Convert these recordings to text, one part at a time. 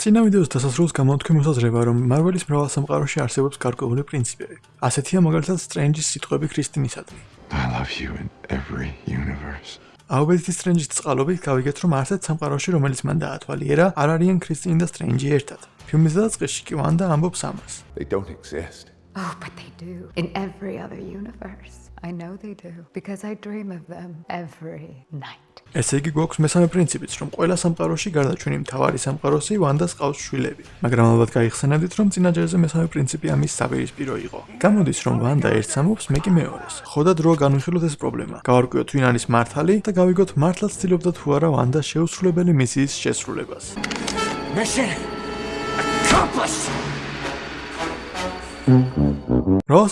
წინა ვიდეოს დასასრულს გამოთქვი მოსაზრება, რომ მარველის მრავალ სამყაროში არსებობს გარკვეული პრინციპები. ასეთია მაგალითად სტრენჯის სიტყვები ქრისტინისადმი. I love you in every universe. აუბედითი სტრენჯის წყალობით გავიგეთ, რომ არსებობს სამყაროში, რომელიც მან დაათვალიერა, არ არიან ქრისტინი და სტრენჯი ერთად. ფილმის დაწყისში კი ვანდა ამბობს ამას. They don't exist. Oh, but they do in every other universe. I know they do because I dream of them every night. ესე იგი გვაქვს მესამე პრინციპიც, რომ ყველა სამყაროში გარდა ჩვენი მთავარი სამყაროსი ვანდას ყავს შვილები. მაგრამ ალბათ გაიხსენებდით, რომ წინა ჯერზე მესამე პრინციპი ამის საპირისპირო იყო. გამოდის, რომ ვანდა ერთს ამობს, მე კი მეორეს. ხო და დრო განვიხილოთ ეს პრობლემა. გავარკვიოთ ვინ არის მართალი და გავიგოთ მართლაც ცდილობდა თუ არა ვანდა შეუსრულებელი მისიის შესრულებას. Mission accomplished. რა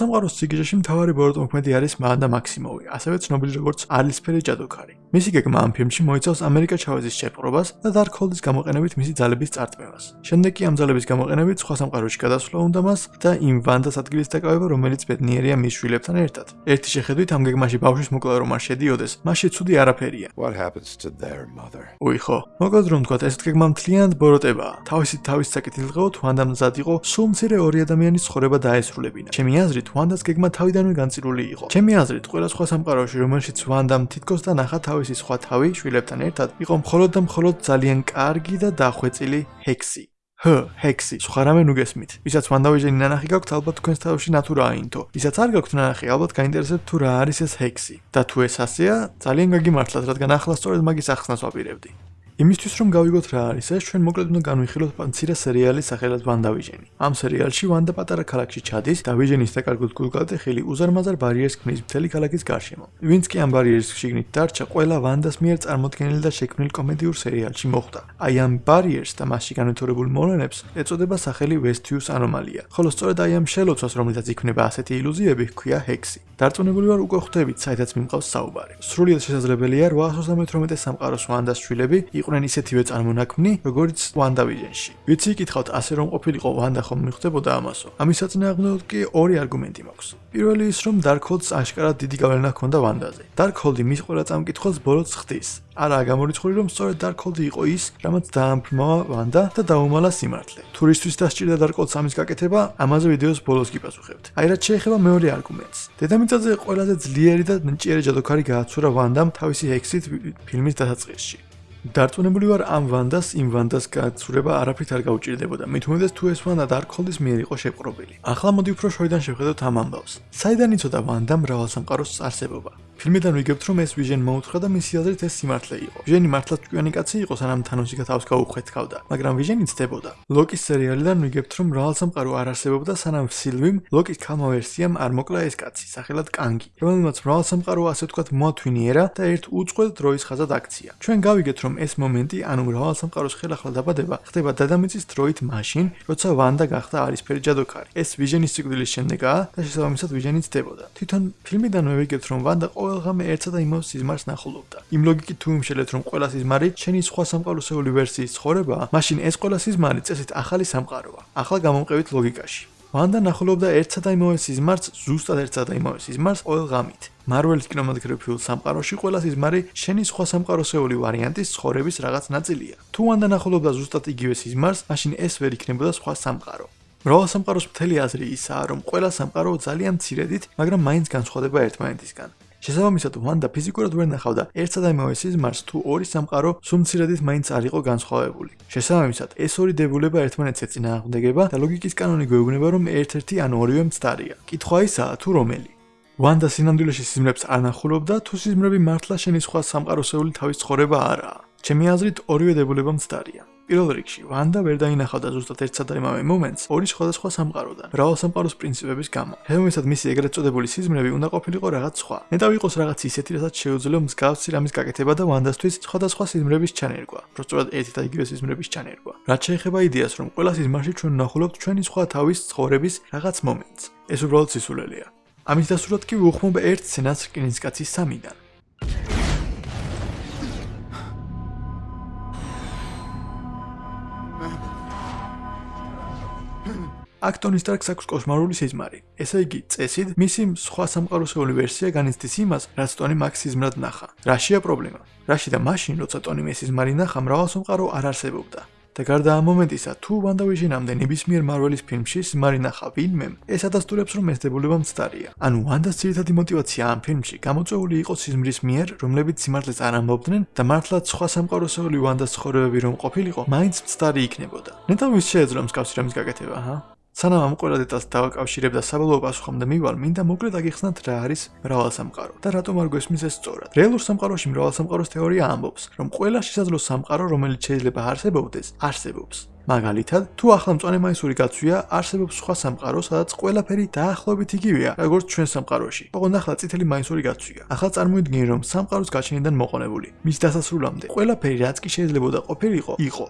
სამყაროს სიგიჟეში მთავარი ბოროტმოქმედი არის მანდა მაქსიმოვი, ასევე ცნობილი როგორც ალისფერი ჯადოქარი. მისი გეგმა ამ ფილმში მოიცავს ამერიკა ჩავეზის შეპყრობას და დარკჰოლდის გამოყენებით მისი ძალების წარწმევას. შემდეგ კი ამ ძალების გამოყენებით სხვა სამყაროში გადასვლა უნდა მას და იმ ვანდას ადგილის დაკავება, რომელიც ბედნიერია მის შვილებთან ერთად. ერთი შეხედვით ამ გეგმაში ბავშვის მოკლა რომ არ შედიოდეს, მასში ცუდი არაფერია. What happens to their mother? უი ხო, მოკლედ რომ თქვა, ეს გეგმა მთლიანად ბოროტებაა. თავისი თავის საკითხილღაოთ ვანდა მზად იყო სულ მცირე ორი ადამიანის ცხოვრება დაესრულებინა. ჩემი აზრით, ვანდას გეგმა თავიდანვე განწირული იყო. ჩემი აზრით, ყველა სხვა სამყაროში, რომელშიც ვანდამ თითქოს და ნახა თავისი სხვა თავი შვილებთან ერთად, იყო მხოლოდ და მხოლოდ ძალიან კარგი და დახვეწილი ჰექსი. ჰ, ჰექსი, სხვა რამე ნუ გესმით. ვისაც ვანდავიჟენი ნანახი გაქვთ, ალბათ თქვენს თავში ნატურა აინთო. ვისაც არ გაქვთ ნანახი, ალბათ გაინტერესებთ თუ რა არის ეს ჰექსი. და თუ ეს ასეა, ძალიან გაგიმართლათ, რადგან ახლა სწორედ მაგის ახსნას ვაპირებდი. იმისთვის რომ გავიგოთ რა არის ეს, ჩვენ მოკლედ უნდა განვიხილოთ პანცირა სერიალის სახელად ვანდავიჟენი. ამ სერიალში ვანდა პატარა ქალაქში ჩადის და ვიჟენის დაკარგულ გულგალტე ხილი უზარმაზარ ბარიერს ქმნის მთელი ქალაქის გარშემო. ვინც კი ამ ბარიერის შიგნით დარჩა, ყველა ვანდას მიერ წარმოქმნილი და შექმნილ კომედიურ სერიალში მოხვდა. აი ამ ბარიერს და მასში განვითარებულ მოვლენებს ეწოდება სახელი ვესთიუს ანომალია. ხოლო სწორედ აი ამ შელოცვას, რომელიცაც იქმნება ასეთი ილუზიები, ჰქვია ჰექსი. დარწმუნებული ვარ უკვე ხვდებით, საერთოდ მიმყავს საუბარი. სრულიად შესაძლებელია 838 სამყაროს ვანდას შვილები იყვნენ ისეთივე წარმონაქმნი, როგორც WandaVision-ში. ვიცი, კითხავთ, ასე რომ ყოფილიყო Wanda ხომ მიხვდებოდა ამასო? ამის საწინააღმდეგოდ კი ორი არგუმენტი მაქვს. პირველი ის, რომ Darkhold-ს აშკარად დიდი გავლენა ჰქონდა Wanda-ზე. Darkhold-ი მის ყველა წამკითხველს ბოლოს ხდის. არაა გამორიცხული, რომ სწორედ Darkhold-ი იყო ის, რამაც დაამფრმა Wanda და დაუმალა სიმართლე. თურისთვის დასჭირდა Darkhold-ს ამის გაკეთება, ამაზე ვიდეოს ბოლოს გიპასუხებთ. აი რაც შეეხება მეორე არგუმენტს. დედამიწაზე ყველაზე ძლიერი და ნჭიერი ჯადოქარი გააცურა Wanda-მ თავისი ექსით ფილმის დასაწყისში. დარწმუნებული ვარ ამ ვანდას იმ ვანდას გაცურება არაფრით არ გაუჭირდებოდა. მით უმეტეს თუ ეს ვანდა დარკჰოლდის მიერ იყო შეპყრობილი. ახლა მოდი უფრო შორიდან შევხედოთ ამ ამბავს. საიდან იცოდა ვანდა მრავალ სამყაროს არსებობა? ფილმიდან ვიგებთ, რომ ეს ვიჟენ მოუთხრა და მისი აზრით ეს სიმართლე იყო. ვიჟენი მართლაც ჭკვიანი კაცი იყო, სანამ თანოსი გათავს გაუხვეთქავდა, მაგრამ ვიჟენი ცდებოდა. ლოკის სერიალიდან ვიგებთ, რომ მრავალ სამყარო არ არსებობდა, სანამ სილვიმ ლოკის ქალმა ვერსიამ არ მოკლა ეს კაცი, სახელად კანგი, რომელმაც მრავალ სამყარო ასე ვთქვათ მოათვინიერა და ერთ უწყვეტ დროის ხაზად აქცია. ჩვენ გავიგეთ, რომ ეს მომენტი, ანუ მრავალ სამყაროს ხელახლა დაბადება, ხდება დედამიწის დროით მაშინ, როცა ვანდა გახდა არისფერი ჯადოქარი. ეს ვიჟენის სიკვდილის შემდეგაა და შესაბამისად ვიჟენი ცდებოდა. თვითონ ფილმიდანვე ვიგებთ, რომ ვანდა ყველგან ერთსა და იმავე სიზმარს ნახულობდა. იმ ლოგიკით თუ იმშელეთ რომ ყველა სიზმარი შენი სხვა სამყაროსეული ვერსიის ცხოვრებაა, მაშინ ეს ყველა სიზმარი წესით ახალი სამყაროა. ახლა გამომყევით ლოგიკაში. ვანდა ნახულობდა ერთსა და იმავე სიზმარს, ზუსტად ერთსა და იმავე სიზმარს ყველგამით. მარველის კინემატოგრაფიულ სამყაროში ყველა სიზმარი შენი სხვა სამყაროსეული ვარიანტის ცხოვრების რაღაც ნაწილია. თუ ვანდა ნახულობდა ზუსტად იგივე სიზმარს, მაშინ ეს ვერ იქნებოდა სხვა სამყარო. მრავალ სამყაროს მთელი აზრი ისაა, რომ ყველა სამყარო ძალიან მცირედით, მაგრამ მაინც განსხვავდება ერთმანეთისგან. შესაბამისად, ვანდა ფიზიკურად ვერ ნახავდა ერთსა და იმავე სიზმარს, თუ ორი სამყარო სუმცირედით მაინც არ იყო განსხვავებული. შესაბამისად, ეს ორი დებულება ერთმანეთს ეწინააღმდეგება და ლოგიკის კანონი გვეუბნება, რომ ერთ-ერთი ან ორივე მცდარია. კითხვა ისაა, თუ რომელი? ვანდა სინამდვილეში სიზმრებს არ ნახულობდა, თუ სიზმრები მართლა შენი სხვა სამყაროსეული თავის ცხოვრება არაა. ჩემი აზრით, ორივე დებულება მცდარია. პირველ რიგში, ვანდა ვერ დაინახავდა ზუსტად ერთსა და იმავე მომენტს ორი სხვადასხვა სამყაროდან, მრავალ სამყაროს პრინციპების გამო. ჰემოისად მისი ეგრეთ წოდებული სიზმრები უნდა ყოფილიყო რაღაც სხვა. ნეტა ვიყოს რაღაც ისეთი, რასაც შეუძლია მსგავსი რამის გაკეთება და ვანდასთვის სხვადასხვა სიზმრების ჩანერგვა. პროსტულად ერთი და იგივე სიზმრების ჩანერგვა. რაც შეეხება იდეას, რომ ყველა სიზმარში ჩვენ ნახულობთ ჩვენი სხვა თავის ცხოვრების რაღაც მომენტს. ეს უბრალოდ სისულელეა. ამის დასურვად კი ვუხმობ ერთ სცენას რკინისკაცის სამიდან. აქ ტონი სტარკს აქვს კოსმალური სიზმარი. ესე იგი, წესით, მისი სხვა სამყაროსეული ვერსია განიცდის იმას, რაც ტონი მაქს სიზმრად ნახა. რაშია პრობლემა? რაში და მაშინ, როცა ტონი მის სიზმარი ნახა, მრავალსამყარო არ არსებობდა. და გარდა ამ მომენტისა, თუ ვანდავიჟენამდე ნებისმიერ მარველის ფილმში სიმარი ნახა ვინმემ, ეს ადასტურებს, რომ მეზდებულება მცდარია. ანუ ვანდას ძირითადი мотиваცია ამ ფილმში გამოწვეული იყო სიზმრის მიერ, რომლებიც სიმართლეს არ ამბობდნენ და მართლაც სხვა სამყაროსეული ვანდას ცხოვრებები რომ ყოფილიყო, მაინც მცდარი იქნებოდა. ნეტავის შეეძლო მსგავსი რამის გაკეთება, ჰა? სანამ ამ ყველა დეტალს დავაკავშირებ და საბოლოო პასუხამდე მივალ, მინდა მოკლედ აგიხსნათ რა არის მრავალსამყარო და რატომ არ გვესმის ეს სწორად. რეალურ სამყაროში მრავალსამყაროს თეორია ამბობს, რომ ყველა შესაძლო სამყარო, რომელიც შეიძლება არსებობდეს, არსებობს. მაგალითად, თუ ახლა მწვანე მაისური გაცვია, არსებობს სხვა სამყარო, სადაც ყველაფერი დაახლოებით იგივეა, როგორც ჩვენ სამყაროში. ოღონდ ახლა წითელი მაისური გაცვია. ახლა წარმოიდგინე, რომ სამყაროს გაჩენიდან მოყოლებული. მის დასასრულამდე ყველაფერი, რაც კი შეიძლება ყოფილიყო, იყო.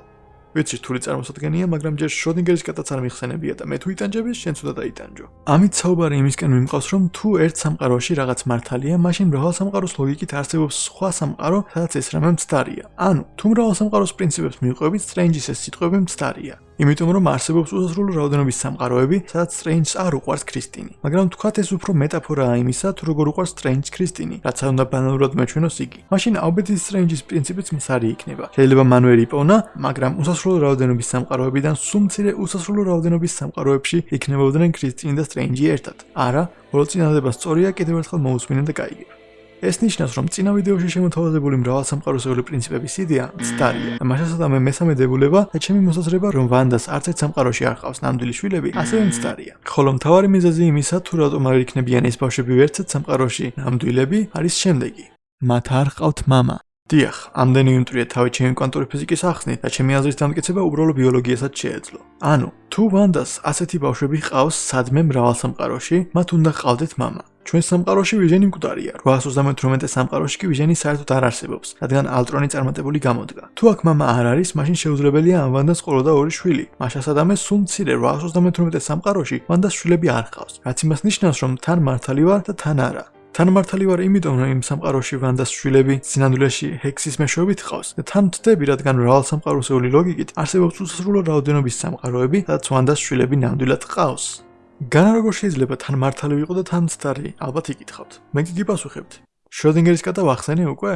ვიცი რთული წარმოსადგენია, მაგრამ ჯერ შროდინგერის კატაც არ მიხსენებია და მე თუ იტანჯები, შენ თუდა დაიტანჯო. ამით საუბარი იმისკენ მიმყავს, რომ თუ ერთ სამყაროში რაღაც მართალია, მაშინ მრავალ სამყაროს ლოგიკით არსებობს სხვა სამყარო, სადაც ეს რამე მცდარია. ანუ, თუ მრავალ სამყაროს პრინციპებს მივყვებით, Strange-ის ეს სიტყვები მცდარია. იმიტომ რომ არსებობს უსასრულო რაოდენობის სამყაროები, სადაც Strange-ს არ უყვარს ქრისტინი. მაგრამ თქვათ ეს უფრო მეტაფორაა იმისა, თუ როგორ უყვარს Strange ქრისტინი, რაც არ უნდა ბანალურად მეჩვენოს იგი. მაშინ ალბეთ Strange-ის პრინციპიც მსარი იქნება. შეიძლება მან ვერ იპოვნა, მაგრამ უსასრულო რაოდენობის სამყაროებიდან სულ მცირე უსასრულო რაოდენობის სამყაროებში იქნებოდნენ ქრისტინი და Strange-ი ერთად. არა, ბოლო წინადადება სწორია, კიდევ ერთხელ მოусმინე და გაიგებ. ეს ნიშნავს, რომ წინა ვიდეოში შემოთავაზებული მრავალსამყაროსეული პრინციპების იდეა მცდარია. მაშასადა მე მესამე დებულება და ჩემი მოსაზრება, რომ ვანდას არც ერთ სამყაროში არ ყავს ნამდვილი შვილები, ასევე მცდარია. ხოლო მთავარი მიზეზი იმისა, თუ რატომ არ იქნებიან ეს ბავშვები ვერცად სამყაროში ნამდვილები, არის შემდეგი. მათ არ ყავთ мама. დიახ, ამდენი უნტრია თავი ჩემი კვანტური ფიზიკის ახსნით და ჩემი აზრის დამტკიცება უბრალო ბიოლოგიასაც შეეძლო. ანუ, თუ ვანდას ასეთი ბავშვები ყავს სადმე მრავალსამყაროში, მათ უნდა ყავდეთ мама. ჩვენ სამყაროში ვიჟენი მკვდარია, 838 სამყაროში კი ვიჟენი საერთოდ არ არსებობს, რადგან ალტრონი წარმატებული გამოდგა. თუ აქ მამა არ არის, მაშინ შეუძლებელია ამ ვანდას ყოლოდა ორი შვილი. მაშას ადამიანს სულ მცირე 838 სამყაროში ვანდას შვილები არ ჰყავს, რაც იმას ნიშნავს, რომ თან მართალი ვარ და თან არა. თან მართალი ვარ იმიტომ რომ იმ სამყაროში ვანდას შვილები სინამდვილეში ჰექსის მეშვეობით ხავს და თან ვთდები რადგან მრავალსამყაროსეული ლოგიკით არსებობს უსასრულო რაოდენობის სამყაროები სადაც ვანდას შვილები ნამდვილად ყავს განა როგორ შეიძლება თან მართალი ვიყო და თან მცდარი? ალბათ იკითხავთ. მე კი გიპასუხებთ. შროდინგერის კატა ვახსენე უკვე?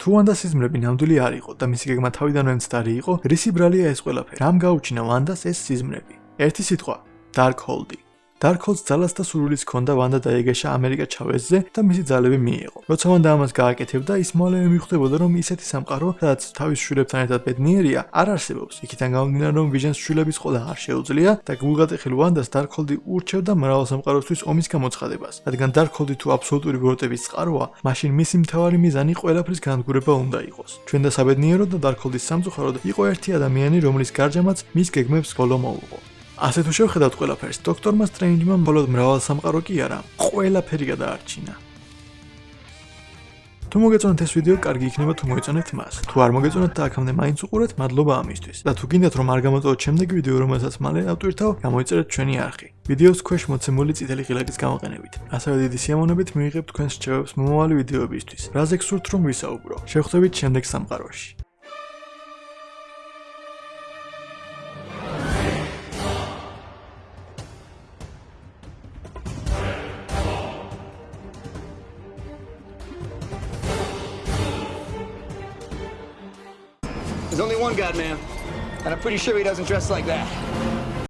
თუ ვანდას სიზმრები ნამდვილი არ იყო და მისი გეგმა თავიდანვე მცდარი იყო, რისი ბრალია ეს ყველაფერი? რამ გაუჩინა ვანდას ეს სიზმრები? ერთი სიტყვა: Darkhold. დარკჰოლს ძალას და სურვილის ჰქონდა ვანდა დაეგეშა ამერიკა ჩავეზზე და მისი ძალები მიიღო. როცა ვანდა ამას გააკეთებდა, ის მალევე მიხვდებოდა, რომ ისეთი სამყარო, სადაც თავის შვილებთან ერთად ბედნიერია, არ არსებობს. იქიდან გამომდინარე, რომ ვიჟენს შვილების ყოლა არ შეუძლია და გულგატეხილ ვანდას დარკჰოლდი ურჩევდა მრავალ სამყაროსთვის ომის გამოცხადებას. რადგან დარკჰოლდი თუ აბსოლუტური ბოროტების წყაროა, მაშინ მისი მთავარი მიზანი ყველაფრის განადგურება უნდა იყოს. ჩვენ და საბედნიეროდ და დარკჰოლდის სამწუხაროდ იყო ერთი ადამიანი, რომლის გარჯამაც მის გეგმებს ბოლო მოუღო. ასე თუ შევხედავთ ყველაფერს, დოქტორმა სტრეინჯმა მხოლოდ მრავალ სამყარო კი არა, ყველაფერი გადაარჩინა. თუ მოგეწონათ ეს ვიდეო, კარგი იქნება თუ მოეწონეთ მას. თუ არ მოგეწონათ და აქამდე მაინც უყურეთ, მადლობა ამისთვის. და თუ გინდათ რომ არ გამოტოვოთ შემდეგი ვიდეო, რომელსაც მალე ავტვირთავ, გამოიწერეთ ჩვენი არხი. ვიდეოს ქვეშ მოცემული წითელი ღილაკის გამოყენებით. ასევე დიდი სიამოვნებით მიიღებთ თქვენს რჩევებს მომავალი ვიდეოებისთვის. რაზე გსურთ რომ ვისაუბრო? შევხვდებით შემდეგ სამყაროში. There's only one God, man. And I'm pretty sure he doesn't dress like that.